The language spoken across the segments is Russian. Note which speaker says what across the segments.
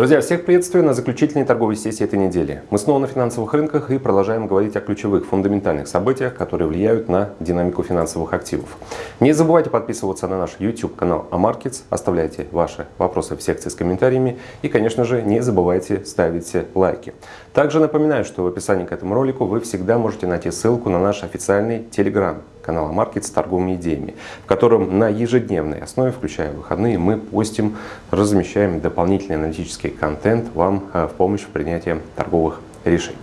Speaker 1: Друзья, всех приветствую на заключительной торговой сессии этой недели. Мы снова на финансовых рынках и продолжаем говорить о ключевых фундаментальных событиях, которые влияют на динамику финансовых активов. Не забывайте подписываться на наш YouTube канал AMarkets, оставляйте ваши вопросы в секции с комментариями и, конечно же, не забывайте ставить лайки. Также напоминаю, что в описании к этому ролику вы всегда можете найти ссылку на наш официальный Telegram канал AMarkets с торговыми идеями, в котором на ежедневной основе, включая выходные, мы постим, размещаем дополнительный аналитический контент вам э, в помощь в принятии торговых решений.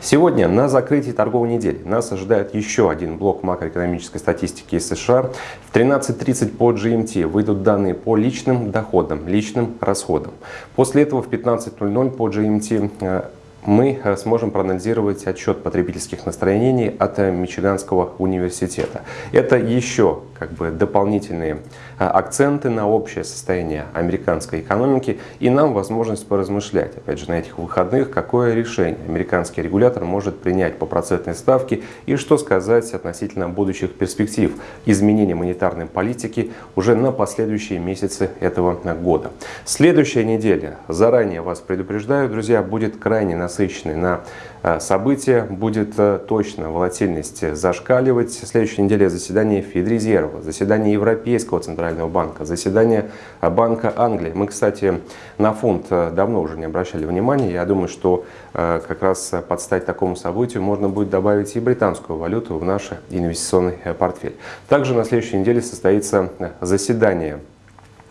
Speaker 1: Сегодня на закрытии торговой недели нас ожидает еще один блок макроэкономической статистики из США. В 13.30 по GMT выйдут данные по личным доходам, личным расходам. После этого в 15.00 по GMT мы э, сможем проанализировать отчет потребительских настроений от э, Мичиганского университета. Это еще как бы дополнительные э, акценты на общее состояние американской экономики и нам возможность поразмышлять, опять же, на этих выходных, какое решение американский регулятор может принять по процентной ставке и что сказать относительно будущих перспектив изменения монетарной политики уже на последующие месяцы этого года. Следующая неделя, заранее вас предупреждаю, друзья, будет крайне насыщенной насыщенный на э, события. Будет э, точно волатильность зашкаливать. В следующей неделе заседание Федрезерва, заседание Европейского Центрального банка, заседание э, Банка Англии. Мы, кстати, на фунт давно уже не обращали внимания. Я думаю, что как раз под стать такому событию можно будет добавить и британскую валюту в наш инвестиционный портфель. Также на следующей неделе состоится заседание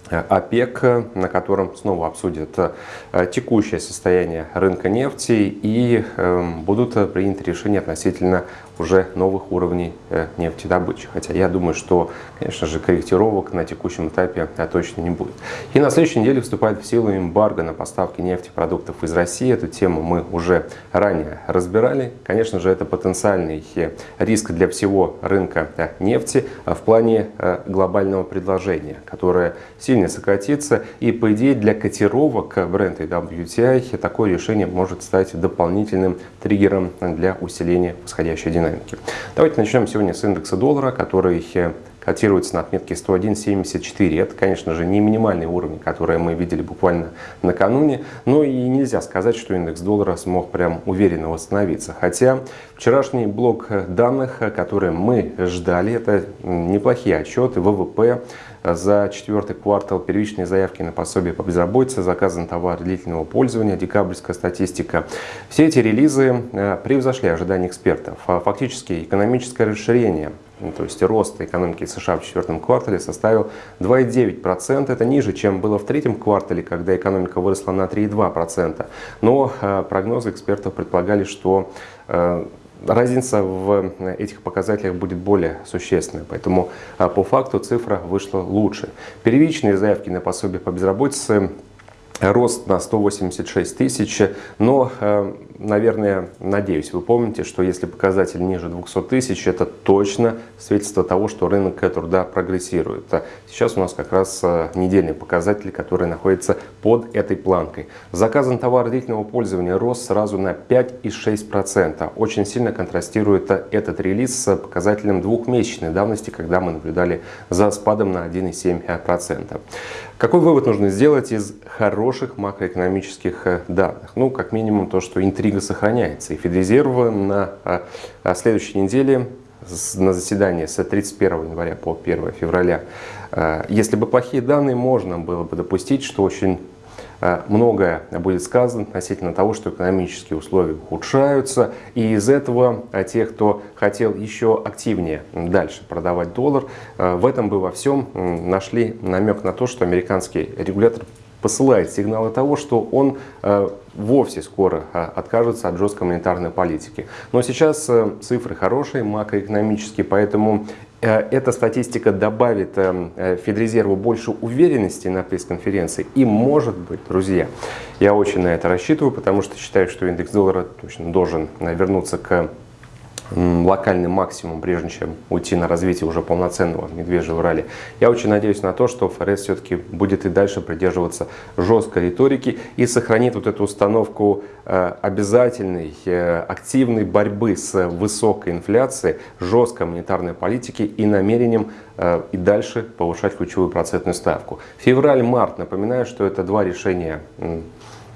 Speaker 1: ОПЕК, на котором снова обсудят э, текущее состояние рынка нефти и эм, будут приняты решения относительно уже новых уровней э, нефтедобычи. Хотя я думаю, что, конечно же, корректировок на текущем этапе э, точно не будет. И на следующей неделе вступает в силу эмбарго на поставки нефтепродуктов из России. Эту тему мы уже ранее разбирали. Конечно же, это потенциальный риск для всего рынка нефти в плане глобального предложения, которое сильно сократится. И по идее для котировок бренда WTI такое решение может стать дополнительным триггером для усиления восходящей динамики. Давайте начнем сегодня с индекса доллара, который котируется на отметке 101.74. Это, конечно же, не минимальный уровень, который мы видели буквально накануне, но и нельзя сказать, что индекс доллара смог прям уверенно восстановиться. Хотя вчерашний блок данных, которые мы ждали, это неплохие отчеты ВВП, за четвертый квартал первичные заявки на пособие по безработице, заказан товар длительного пользования, декабрьская статистика. Все эти релизы э, превзошли ожидания экспертов. Фактически экономическое расширение то есть рост экономики США в четвертом квартале составил 2,9%. Это ниже, чем было в третьем квартале, когда экономика выросла на 3,2%. Но э, прогнозы экспертов предполагали, что э, разница в этих показателях будет более существенной, поэтому по факту цифра вышла лучше. Первичные заявки на пособие по безработице рост на 186 тысяч, но, э, наверное, надеюсь, вы помните, что если показатель ниже 200 тысяч, это точно свидетельство того, что рынок труда прогрессирует. Сейчас у нас как раз э, недельный показатель, который находится под этой планкой. Заказан товар длительного пользования рос сразу на 5,6%. Очень сильно контрастирует этот релиз с показателем двухмесячной давности, когда мы наблюдали за спадом на 1,7%. Какой вывод нужно сделать из хороших макроэкономических э, данных? Ну, как минимум то, что интрига сохраняется. И Федрезерв на э, следующей неделе на заседании с 31 января по 1 февраля. Э, если бы плохие данные, можно было бы допустить, что очень многое будет сказано относительно того, что экономические условия ухудшаются. И из этого э, те, кто хотел еще активнее дальше продавать доллар, э, в этом бы во всем нашли намек на то, что американский регулятор посылает сигналы того, что он вовсе скоро откажется от жесткой монетарной политики. Но сейчас цифры хорошие, макроэкономические, поэтому Э, эта статистика добавит э, э, Федрезерву больше уверенности на пресс-конференции. И может быть, друзья, я очень на это рассчитываю, потому что считаю, что индекс доллара точно должен вернуться к локальный максимум, прежде чем уйти на развитие уже полноценного медвежьего ралли. Я очень надеюсь на то, что ФРС все-таки будет и дальше придерживаться жесткой риторики и сохранит вот эту установку э, обязательной, э, активной борьбы с высокой инфляцией, жесткой монетарной политики и намерением э, и дальше повышать ключевую процентную ставку. Февраль-март, напоминаю, что это два решения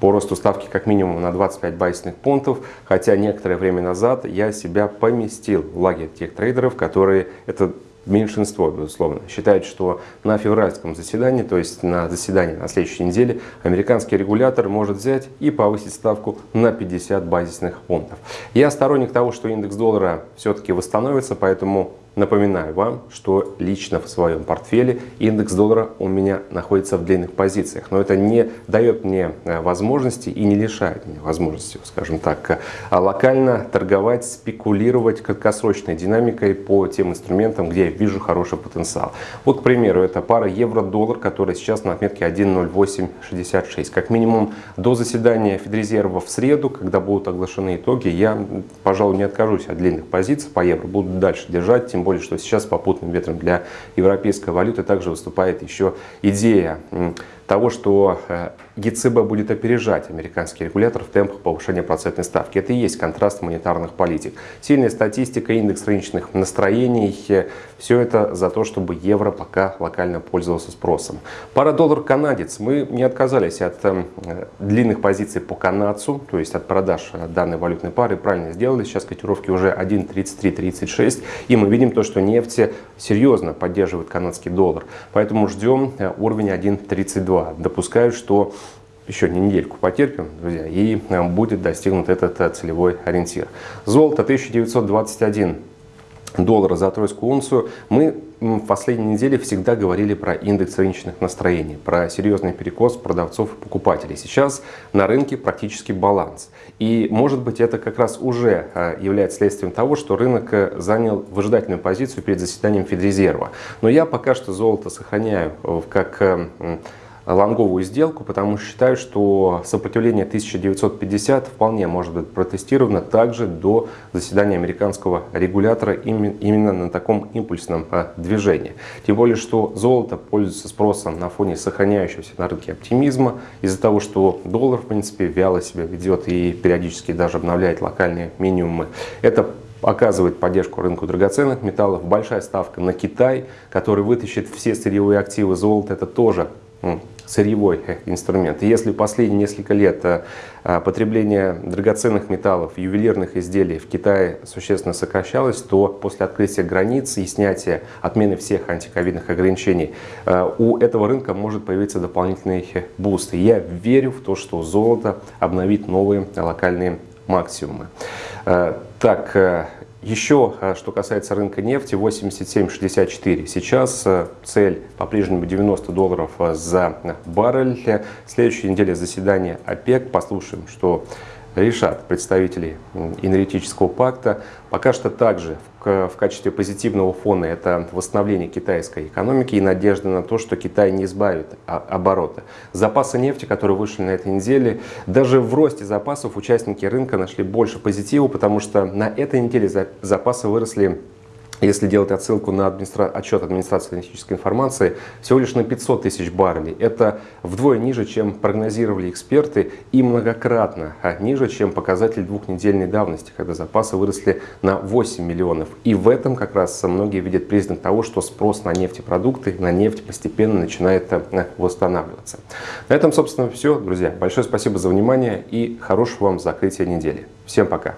Speaker 1: по росту ставки как минимум на 25 базисных пунктов, хотя некоторое время назад я себя поместил в лагерь тех трейдеров, которые это меньшинство, безусловно, считают, что на февральском заседании, то есть на заседании на следующей неделе, американский регулятор может взять и повысить ставку на 50 базисных пунктов. Я сторонник того, что индекс доллара все-таки восстановится, поэтому Напоминаю вам, что лично в своем портфеле индекс доллара у меня находится в длинных позициях. Но это не дает мне э, возможности и не лишает меня возможности, скажем так, э, локально торговать, спекулировать краткосрочной динамикой по тем инструментам, где я вижу хороший потенциал. Вот, к примеру, это пара евро-доллар, которая сейчас на отметке 1.0866. Как минимум до заседания Федрезерва в среду, когда будут оглашены итоги, я, пожалуй, не откажусь от длинных позиций по евро. Буду дальше держать, тем более, что сейчас попутным ветром для европейской валюты также выступает еще идея того, что э, ЕЦБ будет опережать американский регулятор в темпах повышения процентной ставки. Это и есть контраст монетарных политик. Сильная статистика, индекс рыночных настроений, э, все это за то, чтобы евро пока локально пользовался спросом. Пара доллар-канадец. Мы не отказались от э, длинных позиций по канадцу, то есть от продаж данной валютной пары. Правильно сделали. Сейчас котировки уже 1.33-36. И мы видим то, что нефть серьезно поддерживает канадский доллар. Поэтому ждем уровень 1.32. 2. Допускаю, что еще не недельку потерпим, друзья, и э, будет достигнут этот э, целевой ориентир. Золото 1921 доллара за тройскую унцию. Мы в последней неделе всегда говорили про индекс рыночных настроений, про серьезный перекос продавцов и покупателей. Сейчас на рынке практически баланс. И может быть это как раз уже э, является следствием того, что рынок занял выжидательную позицию перед заседанием Федрезерва. Но я пока что золото сохраняю как лонговую сделку, потому что считаю, что сопротивление 1950 вполне может быть протестировано также до заседания американского регулятора именно на таком импульсном а, движении. Тем более, что золото пользуется спросом на фоне сохраняющегося на рынке оптимизма, из-за того, что доллар, в принципе, вяло себя ведет и периодически даже обновляет локальные минимумы. Это оказывает поддержку рынку драгоценных металлов. Большая ставка на Китай, который вытащит все сырьевые активы золота. Это тоже сырьевой инструмент. И если последние несколько лет э, э, потребление драгоценных металлов, ювелирных изделий в Китае существенно сокращалось, то после открытия границ и снятия отмены всех антиковидных ограничений э, у этого рынка может появиться дополнительный буст. И я верю в то, что золото обновит новые локальные максимумы. Так, еще, э, что касается рынка нефти, 87.64. Сейчас э, цель по-прежнему 90 долларов э, за баррель. Следующей неделе заседание ОПЕК. Послушаем, что решат представители энергетического пакта. Пока что также в качестве позитивного фона это восстановление китайской экономики и надежда на то, что Китай не избавит оборота. Запасы нефти, которые вышли на этой неделе, даже в росте запасов участники рынка нашли больше позитива, потому что на этой неделе запасы выросли если делать отсылку на администра... отчет администрации аналитической информации, всего лишь на 500 тысяч баррелей. Это вдвое ниже, чем прогнозировали эксперты, и многократно а ниже, чем показатель двухнедельной давности, когда запасы выросли на 8 миллионов. И в этом как раз многие видят признак того, что спрос на нефтепродукты, на нефть постепенно начинает э, восстанавливаться. На этом, собственно, все, друзья. Большое спасибо за внимание и хорошего вам закрытия недели. Всем пока!